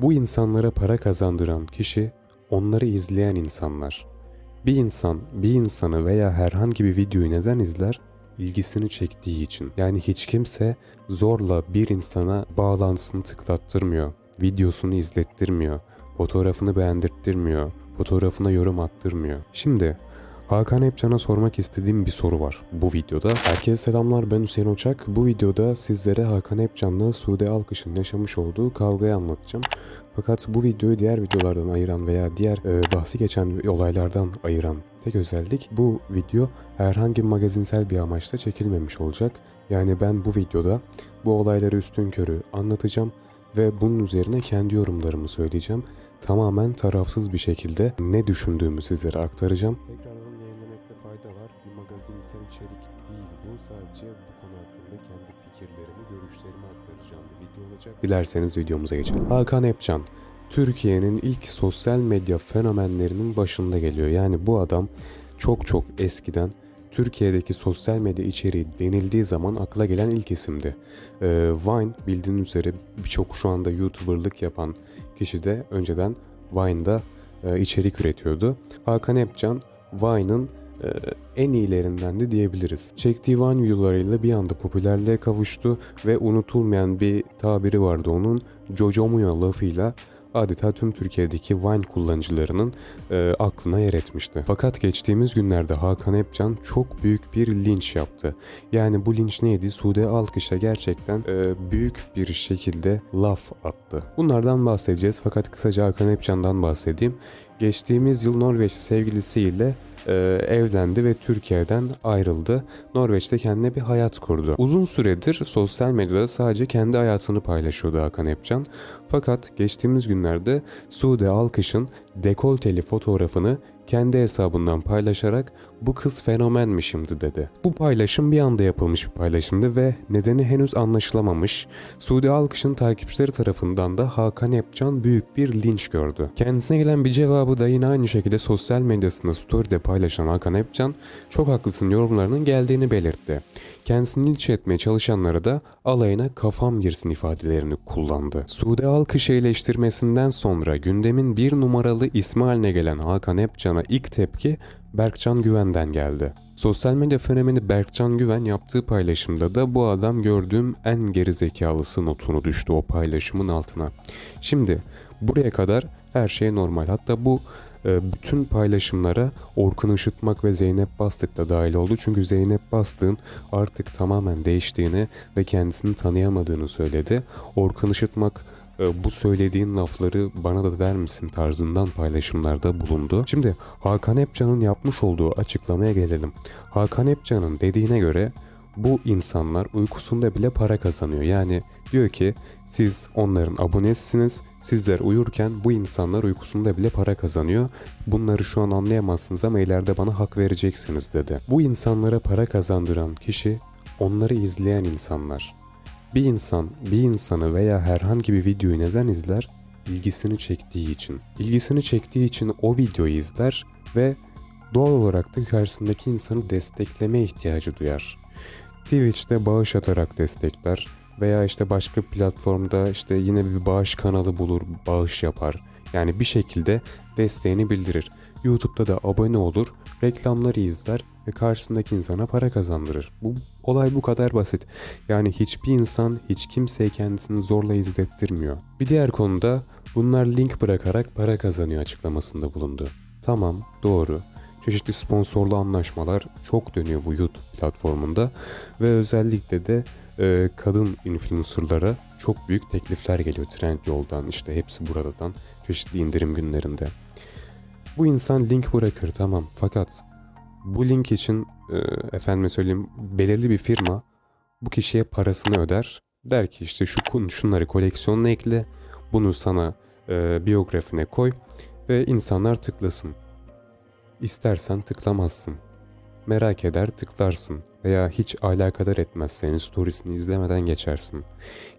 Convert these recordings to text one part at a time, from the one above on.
Bu insanlara para kazandıran kişi onları izleyen insanlar. Bir insan bir insanı veya herhangi bir videoyu neden izler? İlgisini çektiği için. Yani hiç kimse zorla bir insana bağlantısını tıklattırmıyor. Videosunu izlettirmiyor. Fotoğrafını beğendirttirmiyor. Fotoğrafına yorum attırmıyor. Şimdi Hakan Epcan'a sormak istediğim bir soru var bu videoda. Herkese selamlar ben Hüseyin Uçak. Bu videoda sizlere Hakan Epcan'la Sude Alkış'ın yaşamış olduğu kavgayı anlatacağım. Fakat bu videoyu diğer videolardan ayıran veya diğer e, bahsi geçen olaylardan ayıran tek özellik bu video herhangi magazinsel bir amaçla çekilmemiş olacak. Yani ben bu videoda bu olayları üstün körü anlatacağım ve bunun üzerine kendi yorumlarımı söyleyeceğim. Tamamen tarafsız bir şekilde ne düşündüğümü sizlere aktaracağım. Var. Magazinsel içerik değil bu. Sadece bu konu hakkında kendi fikirlerimi, görüşlerimi aktaracağım bir video olacak. Dilerseniz videomuza geçelim. Hakan Epcan, Türkiye'nin ilk sosyal medya fenomenlerinin başında geliyor. Yani bu adam çok çok eskiden Türkiye'deki sosyal medya içeriği denildiği zaman akla gelen ilk isimdi. Ee, Vine bildiğiniz üzere birçok şu anda YouTuber'lık yapan kişi de önceden Vine'da e, içerik üretiyordu. Hakan Epcan Vine'ın en iyilerinden de diyebiliriz. Çektiği Vine videolarıyla bir anda popülerliğe kavuştu ve unutulmayan bir tabiri vardı onun Jojomuya lafıyla adeta tüm Türkiye'deki Vine kullanıcılarının e, aklına yer etmişti. Fakat geçtiğimiz günlerde Hakan Epcan çok büyük bir linç yaptı. Yani bu linç neydi? Sude Alkış'a gerçekten e, büyük bir şekilde laf attı. Bunlardan bahsedeceğiz fakat kısaca Hakan Epcan'dan bahsedeyim. Geçtiğimiz yıl Norveç sevgilisiyle e, evlendi ve Türkiye'den ayrıldı. Norveç'te kendine bir hayat kurdu. Uzun süredir sosyal medyada sadece kendi hayatını paylaşıyordu Hakan Epcan. Fakat geçtiğimiz günlerde Sude Alkış'ın dekolteli fotoğrafını kendi hesabından paylaşarak bu kız fenomenmiş şimdi dedi. Bu paylaşım bir anda yapılmış bir paylaşımdı ve nedeni henüz anlaşılamamış. Suudi Alkış'ın takipçileri tarafından da Hakan Epcan büyük bir linç gördü. Kendisine gelen bir cevabı da yine aynı şekilde sosyal medyasında story'de paylaşan Hakan Epcan çok haklısın yorumlarının geldiğini belirtti. Kendisini linç etmeye çalışanlara da alayına kafam girsin ifadelerini kullandı. Suudi Alkış'ı eleştirmesinden sonra gündemin bir numaralı ismi haline gelen Hakan Epcan'a ilk tepki Berkcan Güven'den geldi. Sosyal medya fenomeni Berkcan Güven yaptığı paylaşımda da bu adam gördüğüm en gerizekalısı notunu düştü o paylaşımın altına. Şimdi buraya kadar her şey normal. Hatta bu e, bütün paylaşımlara Orkun Işıtmak ve Zeynep Bastık da dahil oldu. Çünkü Zeynep Bastık'ın artık tamamen değiştiğini ve kendisini tanıyamadığını söyledi. Orkun Işıtmak bu söylediğin lafları bana da der misin tarzından paylaşımlarda bulundu. Şimdi Hakan Epcan'ın yapmış olduğu açıklamaya gelelim. Hakan Epcan'ın dediğine göre bu insanlar uykusunda bile para kazanıyor. Yani diyor ki siz onların abonesisiniz. Sizler uyurken bu insanlar uykusunda bile para kazanıyor. Bunları şu an anlayamazsınız ama ileride bana hak vereceksiniz dedi. Bu insanlara para kazandıran kişi onları izleyen insanlar. Bir insan bir insanı veya herhangi bir videoyu neden izler? İlgisini çektiği için. İlgisini çektiği için o videoyu izler ve doğal olarak da karşısındaki insanı destekleme ihtiyacı duyar. Twitch'te bağış atarak destekler veya işte başka platformda işte yine bir bağış kanalı bulur, bağış yapar. Yani bir şekilde desteğini bildirir. YouTube'da da abone olur, reklamları izler ve karşısındaki insana para kazandırır. Bu olay bu kadar basit. Yani hiçbir insan hiç kimseye kendisini zorla izlettirmiyor. Bir diğer konuda bunlar link bırakarak para kazanıyor açıklamasında bulundu. Tamam, doğru. Çeşitli sponsorlu anlaşmalar çok dönüyor bu YouTube platformunda ve özellikle de e, kadın influencerlara çok büyük teklifler geliyor Trendyol'dan işte hepsi buradan çeşitli indirim günlerinde. Bu insan link bırakır tamam fakat bu link için e, efendime söyleyeyim belirli bir firma bu kişiye parasını öder. Der ki işte şu şunları koleksiyonuna ekle bunu sana e, biyografine koy ve insanlar tıklasın. İstersen tıklamazsın. Merak eder tıklarsın veya hiç alakadar etmez senin storiesini izlemeden geçersin.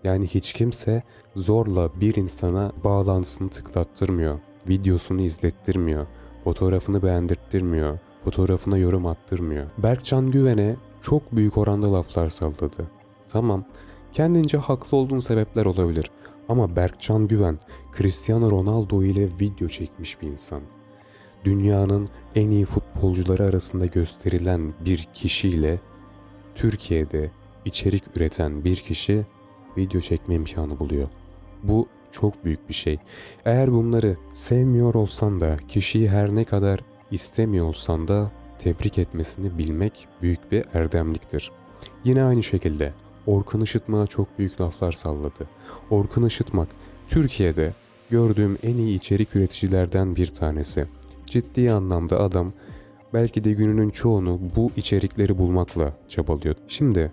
Yani hiç kimse zorla bir insana bağlantısını tıklattırmıyor, videosunu izlettirmiyor, fotoğrafını beğendirttirmiyor, fotoğrafına yorum attırmıyor. Berkcan Güven'e çok büyük oranda laflar salladı. Tamam, kendince haklı olduğun sebepler olabilir. Ama Berkcan Güven Cristiano Ronaldo ile video çekmiş bir insan. Dünyanın en iyi futbolcuları arasında gösterilen bir kişiyle Türkiye'de içerik üreten bir kişi video çekme imkanı buluyor. Bu çok büyük bir şey. Eğer bunları sevmiyor olsan da kişiyi her ne kadar istemiyor olsan da tebrik etmesini bilmek büyük bir erdemliktir. Yine aynı şekilde Orkun Işıtmak'a çok büyük laflar salladı. Orkun Işıtmak Türkiye'de gördüğüm en iyi içerik üreticilerden bir tanesi. Ciddi anlamda adam belki de gününün çoğunu bu içerikleri bulmakla çabalıyor. Şimdi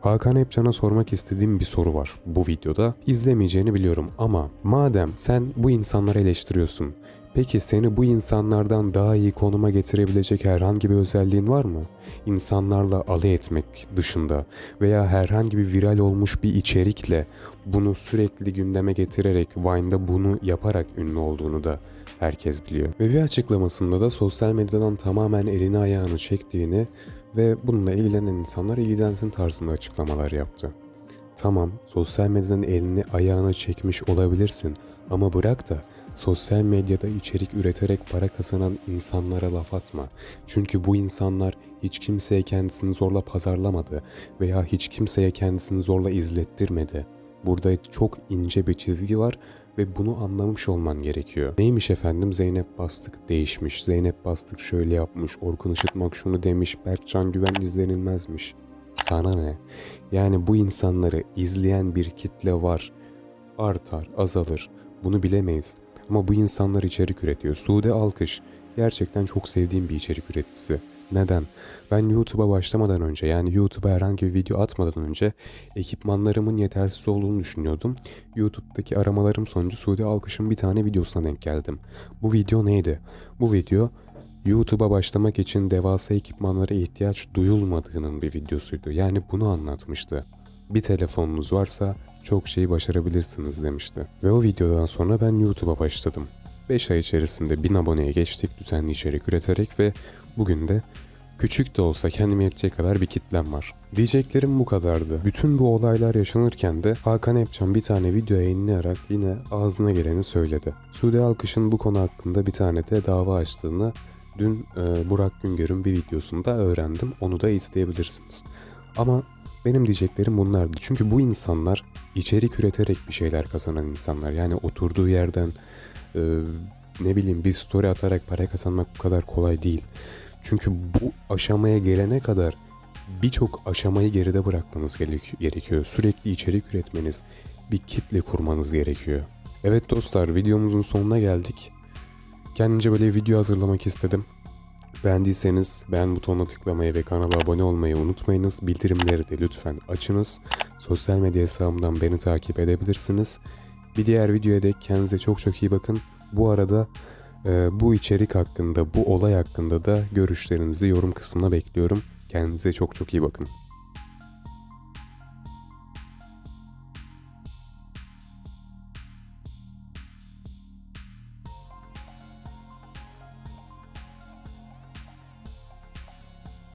Hakan Epcan'a sormak istediğim bir soru var bu videoda. İzlemeyeceğini biliyorum ama madem sen bu insanları eleştiriyorsun, peki seni bu insanlardan daha iyi konuma getirebilecek herhangi bir özelliğin var mı? İnsanlarla alay etmek dışında veya herhangi bir viral olmuş bir içerikle bunu sürekli gündeme getirerek Vine'da bunu yaparak ünlü olduğunu da herkes biliyor. Ve bir açıklamasında da sosyal medyadan tamamen elini ayağını çektiğini ve bununla ilgilenen insanlar ilgilensin tarzında açıklamalar yaptı. Tamam, sosyal medyadan elini ayağına çekmiş olabilirsin ama bırak da sosyal medyada içerik üreterek para kazanan insanlara laf atma. Çünkü bu insanlar hiç kimseye kendisini zorla pazarlamadı veya hiç kimseye kendisini zorla izlettirmedi. Burada çok ince bir çizgi var ve bunu anlamış olman gerekiyor. Neymiş efendim Zeynep Bastık değişmiş, Zeynep Bastık şöyle yapmış, Orkun Işıtmak şunu demiş, Berkcan Güven izlenilmezmiş. Sana ne? Yani bu insanları izleyen bir kitle var. Artar, azalır. Bunu bilemeyiz. Ama bu insanlar içerik üretiyor. Sude Alkış gerçekten çok sevdiğim bir içerik üreticisi. Neden? Ben YouTube'a başlamadan önce yani YouTube'a herhangi bir video atmadan önce ekipmanlarımın yetersiz olduğunu düşünüyordum. YouTube'daki aramalarım sonucu Suudi Alkış'ın bir tane videosuna denk geldim. Bu video neydi? Bu video YouTube'a başlamak için devasa ekipmanlara ihtiyaç duyulmadığının bir videosuydu. Yani bunu anlatmıştı. Bir telefonunuz varsa çok şeyi başarabilirsiniz demişti. Ve o videodan sonra ben YouTube'a başladım. 5 ay içerisinde 1000 aboneye geçtik düzenli içerik üreterek ve bugün de küçük de olsa kendime yetecek kadar bir kitlem var. Diyeceklerim bu kadardı. Bütün bu olaylar yaşanırken de Hakan Epcan bir tane video yayınlayarak yine ağzına geleni söyledi. Suudi Alkış'ın bu konu hakkında bir tane de dava açtığını dün e, Burak Güngör'ün bir videosunda öğrendim. Onu da izleyebilirsiniz. Ama benim diyeceklerim bunlardı. Çünkü bu insanlar içerik üreterek bir şeyler kazanan insanlar. Yani oturduğu yerden e, ne bileyim bir story atarak para kazanmak bu kadar kolay değil. Çünkü bu aşamaya gelene kadar birçok aşamayı geride bırakmanız gerek- gerekiyor. Sürekli içerik üretmeniz, bir kitle kurmanız gerekiyor. Evet dostlar videomuzun sonuna geldik. Kendince böyle video hazırlamak istedim. Beğendiyseniz beğen butonuna tıklamayı ve kanala abone olmayı unutmayınız. Bildirimleri de lütfen açınız. Sosyal medya hesabımdan beni takip edebilirsiniz. Bir diğer videoya dek kendinize çok çok iyi bakın. Bu arada bu içerik hakkında, bu olay hakkında da görüşlerinizi yorum kısmına bekliyorum. Kendinize çok çok iyi bakın.